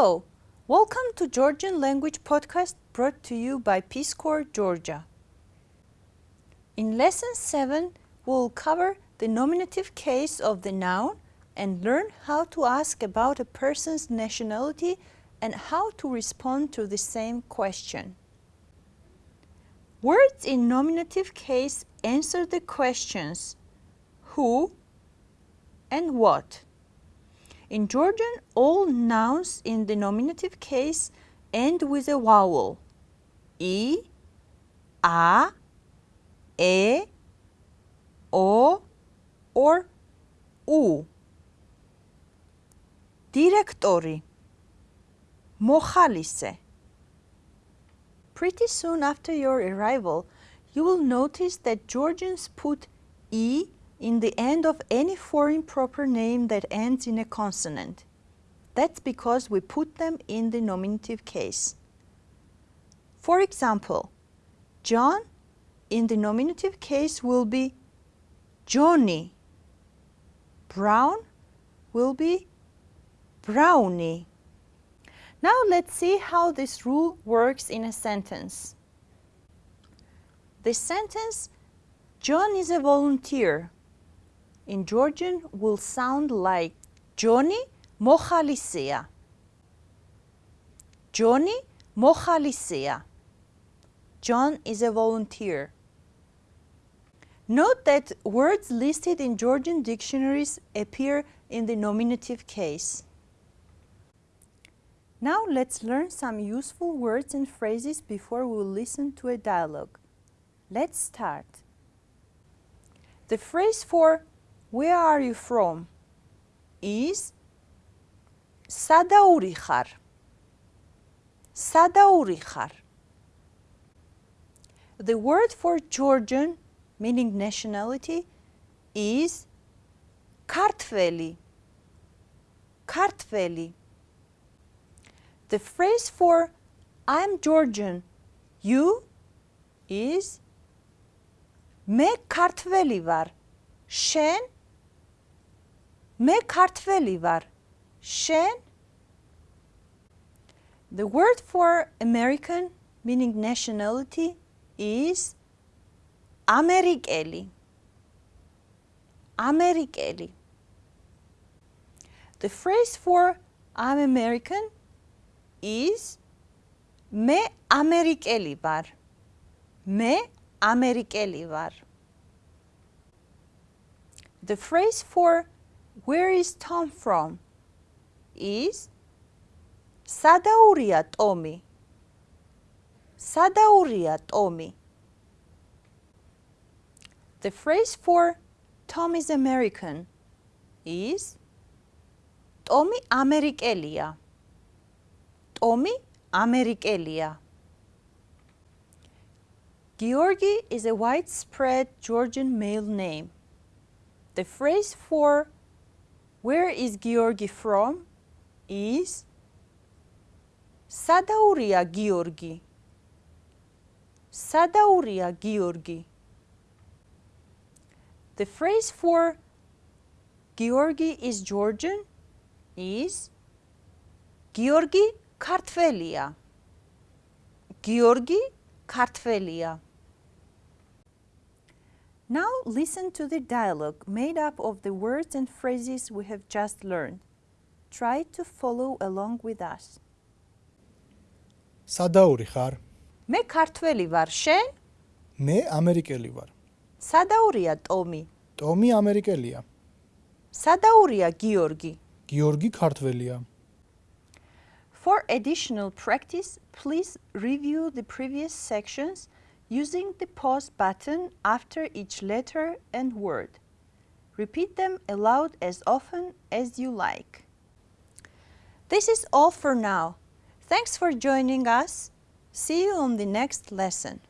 Hello, welcome to Georgian Language Podcast brought to you by Peace Corps Georgia. In Lesson 7, we'll cover the nominative case of the noun and learn how to ask about a person's nationality and how to respond to the same question. Words in nominative case answer the questions who and what. In Georgian, all nouns in the nominative case end with a vowel. E, A, E, O, or U. Directori. Mohalise. Pretty soon after your arrival, you will notice that Georgians put E in the end of any foreign proper name that ends in a consonant. That's because we put them in the nominative case. For example, John in the nominative case will be Johnny. Brown will be Brownie. Now let's see how this rule works in a sentence. The sentence, John is a volunteer, in Georgian will sound like Johnny mochalisea. Johnny mochalisea. John is a volunteer. Note that words listed in Georgian dictionaries appear in the nominative case. Now let's learn some useful words and phrases before we listen to a dialogue. Let's start. The phrase for where are you from is სადაური ხარ? სადაური ხარ? The word for Georgian meaning nationality is kartveli. Kartveli. The phrase for I'm Georgian, you is მე ქართველი ვარ. შენ მე ქართველი ვარ. შენ The word for American meaning nationality is ამერიკელი. ამერიკელი. The phrase for I'm American is მე ამერიკელი ვარ. მე ამერიკელი ვარ. The phrase for where is Tom from? Is Sadauria Tommy? Sadauria Tommy. The phrase for Tom is American is Tommy Amerikelia. Tommy Amerikelia. Georgi is a widespread Georgian male name. The phrase for where is Georgi from? Is Sadauria Georgi. Sadauria Georgi. The phrase for Georgi is Georgian is Georgi Kartvelia. Georgi Kartvelia. Now listen to the dialogue made up of the words and phrases we have just learned. Try to follow along with us. სადაური ხარ? მე ქართველი ვარ, შენ? მე ამერიკელი ვარ. სადაურია ტომი? ტომი ამერიკელია. სადაურია გიორგი? გიორგი ქართველია. For additional practice, please review the previous sections using the pause button after each letter and word. Repeat them aloud as often as you like. This is all for now. Thanks for joining us. See you on the next lesson.